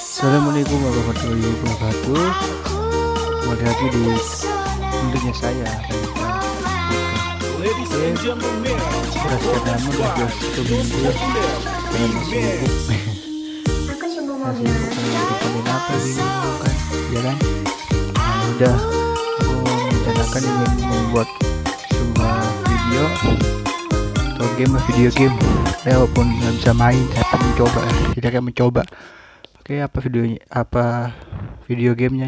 Assalamualaikum warahmatullahi wabarakatuh Kembali lagi di tentunya saya Ladies and gentlemen, Sudah sekian lama udah satu minggu ya Dengan sibuk Masih sibuk dengan apa ini kan Ya kan Nah udah Aku merencanakan ingin membuat sebuah video Atau game video game Ya walaupun nggak bisa main Tapi mencoba Kita akan mencoba Oke apa videonya Apa video gamenya?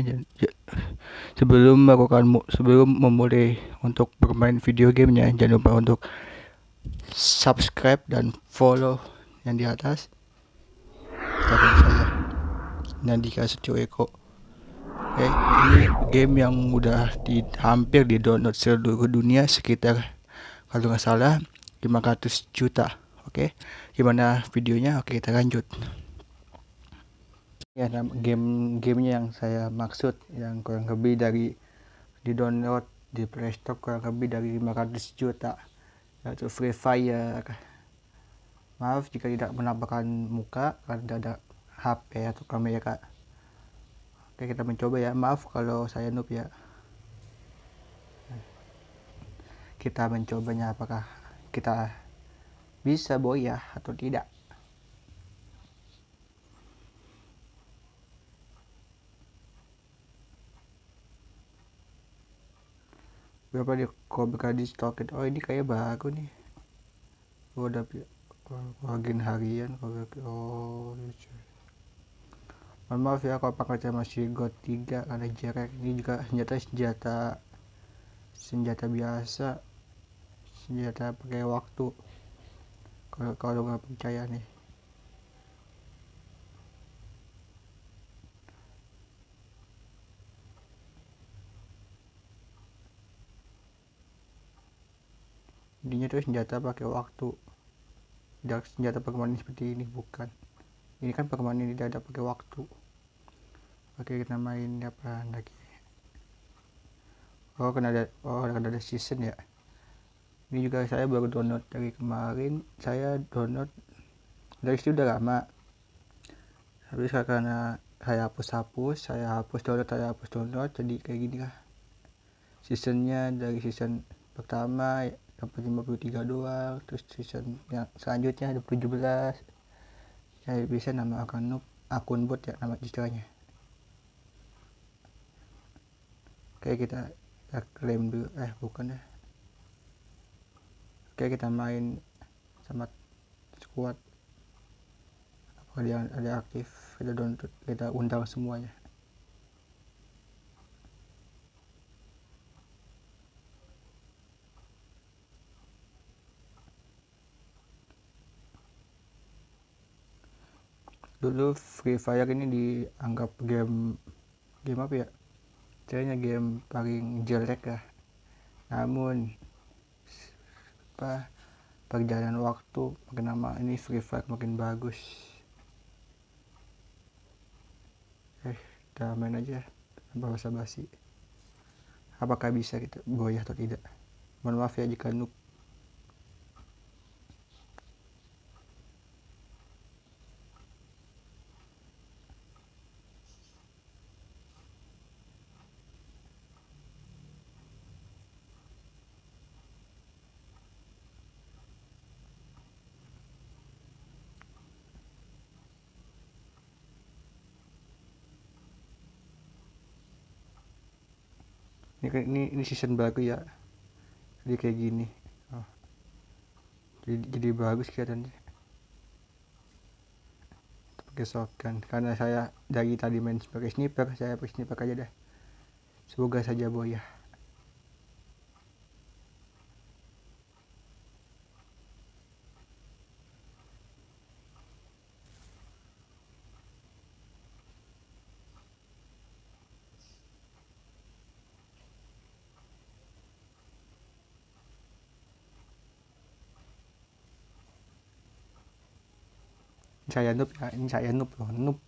Sebelum melakukan sebelum memulai untuk bermain video gamenya jangan lupa untuk subscribe dan follow yang di atas. Akun saya Nandika Setio Eko. Oke ini game yang udah di hampir di download seluruh dunia sekitar kalau nggak salah 500 juta. Oke gimana videonya? Oke kita lanjut ya game gamenya yang saya maksud yang kurang lebih dari di download di playstore kurang lebih dari 500 juta. Yaitu Free Fire. Maaf jika tidak menampakkan muka karena ada HP atau kamera. Oke kita mencoba ya. Maaf kalau saya noob ya. Kita mencobanya apakah kita bisa boyah atau tidak berapa dia? Cobra di stock oh ini kayak baru nih. Oh udah agen harian Cobra oh lucu mohon maaf ya kalau pakai masih God 3 karena jarak ini juga senjata senjata senjata biasa. Senjata pakai waktu. Kalau kalau nggak percaya nih intinya tuh senjata pakai waktu. Tidak senjata permanen seperti ini bukan. Ini kan permanen tidak ada pakai waktu. Oke kita main apa lagi? Oh kena ada oh kena ada season ya. Ini juga saya baru download dari kemarin. Saya download dari situ udah lama. Habis karena saya hapus-hapus saya hapus download saya hapus download jadi kayak gini lah. Seasonnya dari season pertama dapat 53 doang terus season yang selanjutnya ada 17 saya bisa nama akun noob akun bot ya nama istilahnya oke kita, kita klaim dulu. Eh bukan ya. Oke kita main sama squad. Apa dia ada aktif? Kita download kita undang semuanya dulu Free Fire ini dianggap game game apa ya? Kayaknya game paling jelek lah namun apa perjalanan waktu makin lama ini Free Fire makin bagus. Eh kita main aja tanpa basa basi apakah bisa kita goyah atau tidak? Mohon maaf ya jika noob ini ini ini season baru ya. Jadi kayak gini. Oh. jadi jadi bagus kelihatannya. Pakai shotgun. Karena saya dari tadi main sebagai sniper saya pakai sniper aja dah. Semoga saja boya saya noob ya ini saya noob loh noob.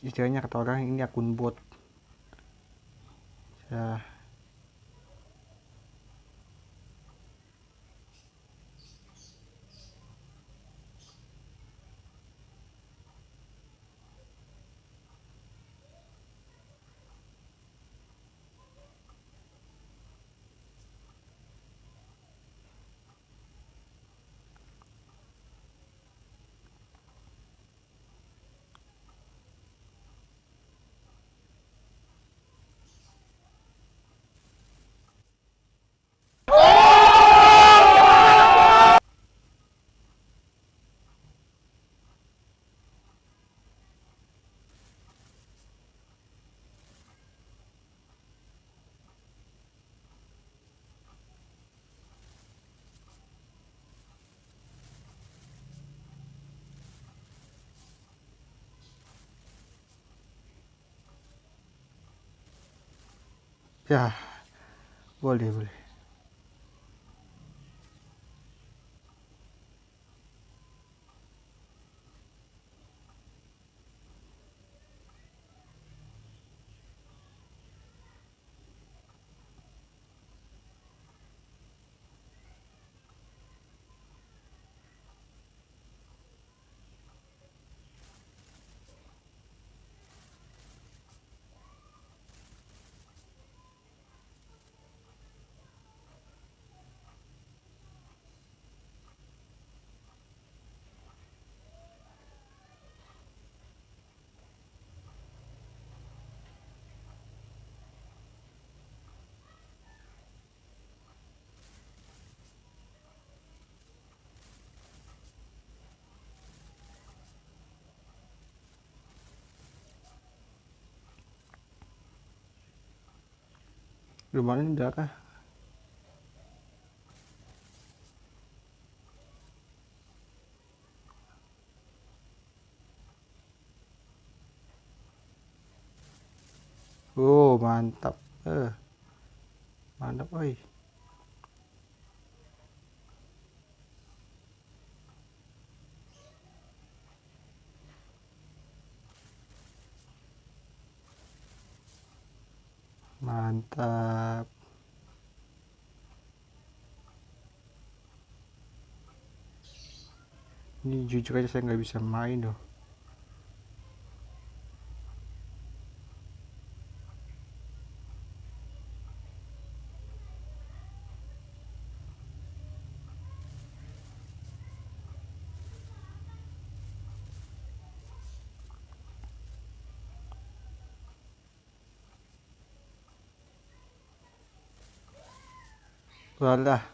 Istilahnya kata orang ini akun bot. Ya ya boleh boleh rumahnya udah kah? Oh mantap eh mantap oi mantap. Ini jujur aja saya nggak bisa main loh 完了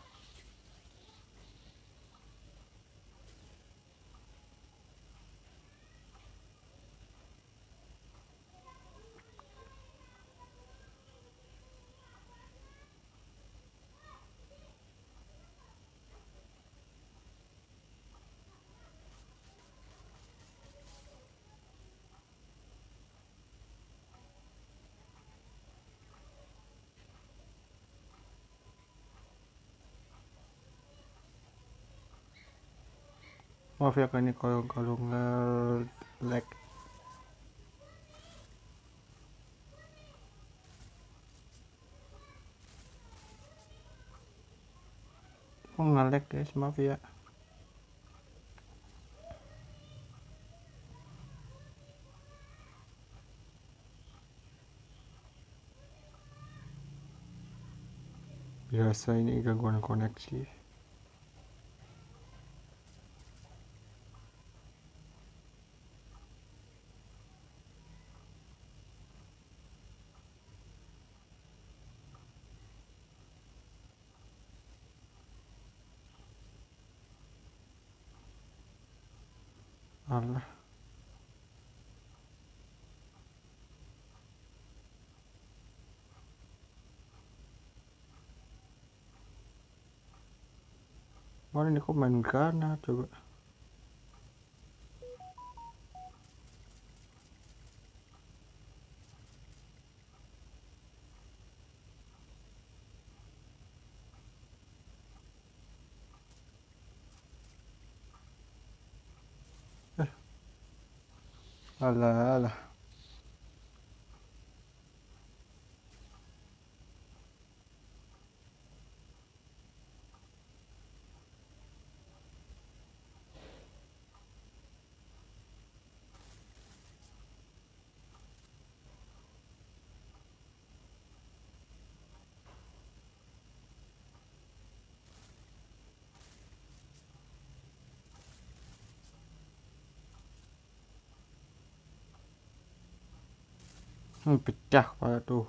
maaf ya kan ini kalau kalau nge-lag oh guys? Maaf ya. Biasa ini gangguan koneksi Allah mana ini kok main Gana coba alah alah Hmm, pecah waduh.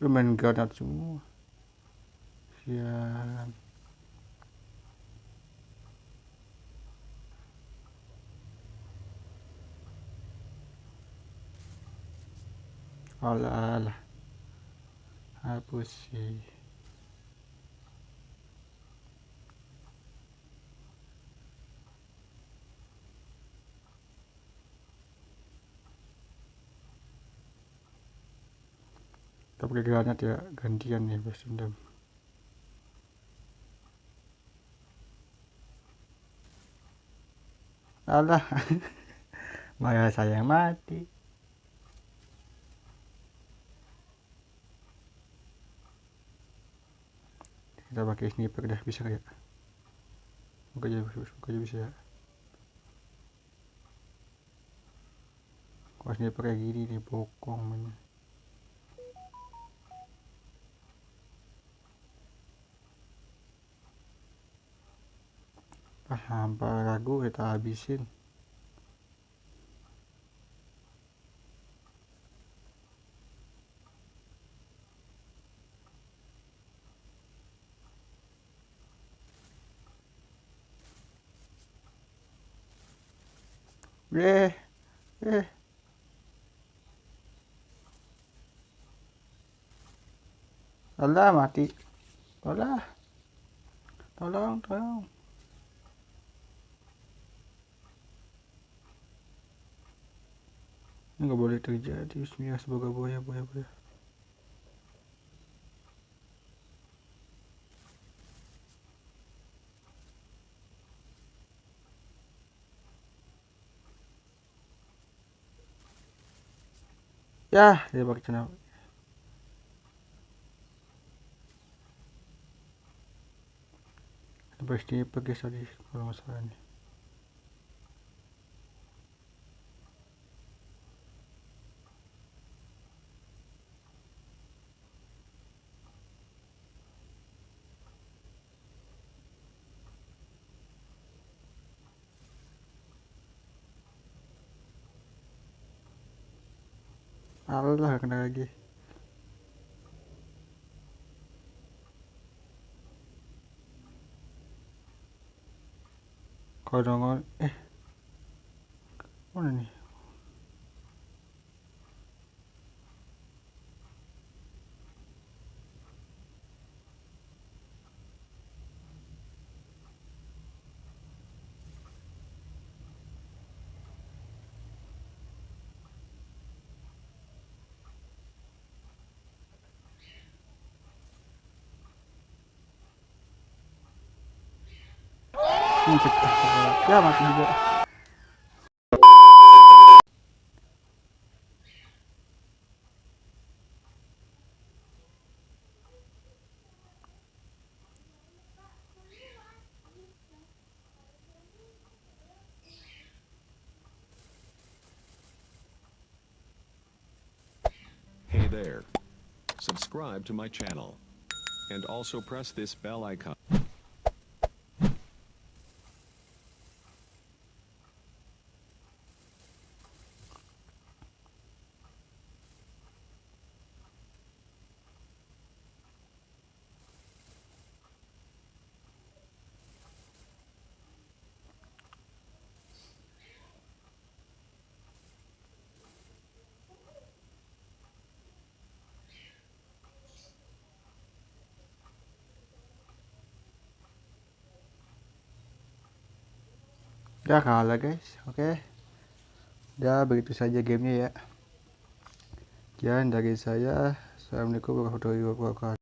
Lu main granat semua. Siap alah alah hapus sih kita pakai granat gantian nih bos dendam alah malah saya mati kita pakai sniper dah bisa kayak. Buka aja buka aja bisa. Ya kalau sniper kayak gini nih bokong mana ah hampa ragu kita habisin Eh, eh. Alah mati. Alah. Tolong, tolong. Ini nggak boleh terjadi. Bismillah semoga boya, boya, boya. Ya, dia pakai channel. Pasti pakai tadi kalau masalah ini. Allah kena lagi. Kodongon eh mana nih juga Hey there. Subscribe to my channel. And also press this bell icon. Ya kalah guys. Oke. Ya begitu saja gamenya ya. Sekian dari saya. Assalamualaikum warahmatullahi wabarakatuh